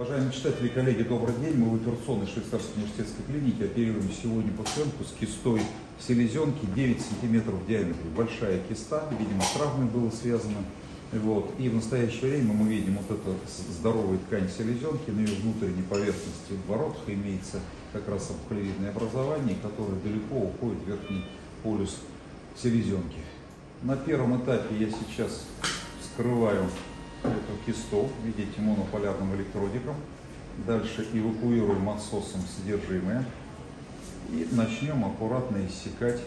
Уважаемые читатели и коллеги, добрый день. Мы в операционной швейцарской университетской клинике оперируем сегодня пациентку с кистой селезенки 9 сантиметров в диаметре. Большая киста, видимо, с травмой было связано. Вот. И в настоящее время мы видим вот эту здоровую ткань селезенки. На ее внутренней поверхности в воротах имеется как раз обклевидное образование, которое далеко уходит в верхний полюс селезенки. На первом этапе я сейчас скрываю эту кисту, видите, монополярным электродиком. Дальше эвакуируем отсосом содержимое. И начнем аккуратно иссекать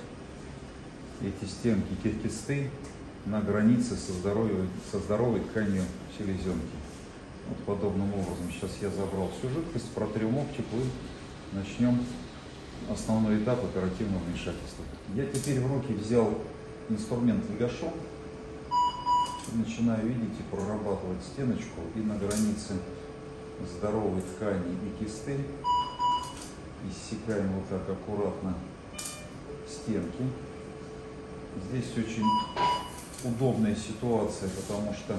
эти стенки кисты на границе со здоровой, со здоровой тканью селезенки. Вот подобным образом сейчас я забрал всю жидкость, протрем оптику и начнем основной этап оперативного вмешательства. Я теперь в руки взял инструмент легашом, начинаю, видите, прорабатывать стеночку и на границе здоровой ткани и кисты иссекаем вот так аккуратно стенки. Здесь очень удобная ситуация, потому что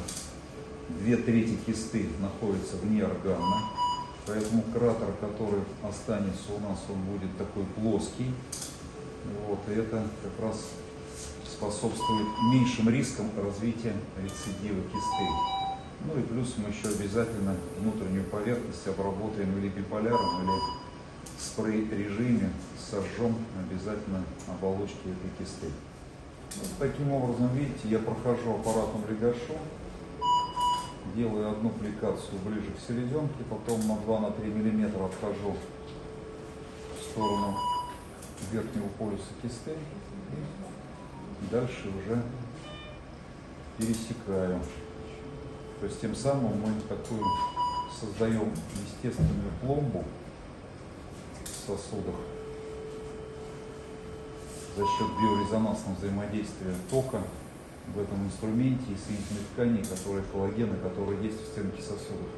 две трети кисты находятся вне органа, поэтому кратер, который останется у нас, он будет такой плоский. Вот, и это как раз способствует меньшим рискам развития рецидива кисты. Ну и плюс мы еще обязательно внутреннюю поверхность обработаем или биполяром, или в спрей-режиме сожжем обязательно оболочки этой кисты. Вот таким образом, видите, я прохожу аппаратом легашу, делаю одну аппликацию ближе к селезенке, потом на 2-3 мм отхожу в сторону верхнего полюса кисты дальше уже пересекаю. То есть тем самым мы такую создаем естественную пломбу в сосудах за счет биорезонансного взаимодействия тока в этом инструменте и соединительной ткани, которые коллагены, которые есть в стенке сосудов.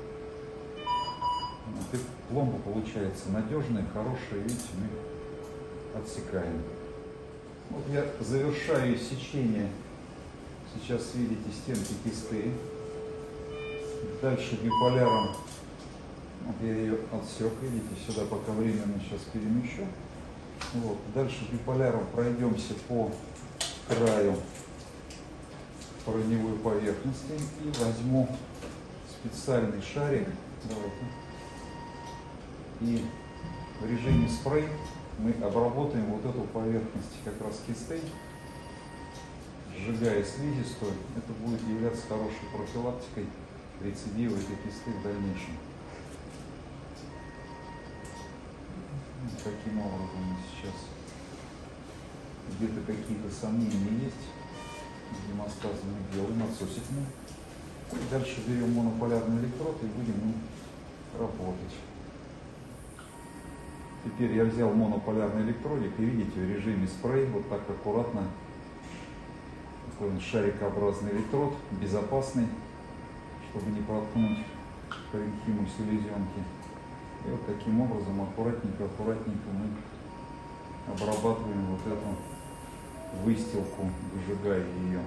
Вот пломба получается надежная, хорошая, видите, мы отсекаем. Вот я завершаю сечение. Сейчас видите стенки кисты. Дальше биполяром вот я ее отсек, видите, сюда пока временно сейчас перемещу. Вот. Дальше биполяром пройдемся по краю корневой поверхности и возьму специальный шарик. Давайте. И в режиме спрей мы обработаем вот эту поверхность как раз кистей, сжигая слизистую. Это будет являться хорошей профилактикой рецидива этой кисты в дальнейшем. Таким образом сейчас где-то какие-то сомнения есть. Гемостазами делаем, отсосиками. Дальше берем монополярный электрод и будем работать. Теперь я взял монополярный электродик и видите в режиме спрей вот так аккуратно такой шарикообразный электрод, безопасный, чтобы не проткнуть паренхиму селезенки. И вот таким образом аккуратненько, аккуратненько мы обрабатываем вот эту выстилку, выжигая ее.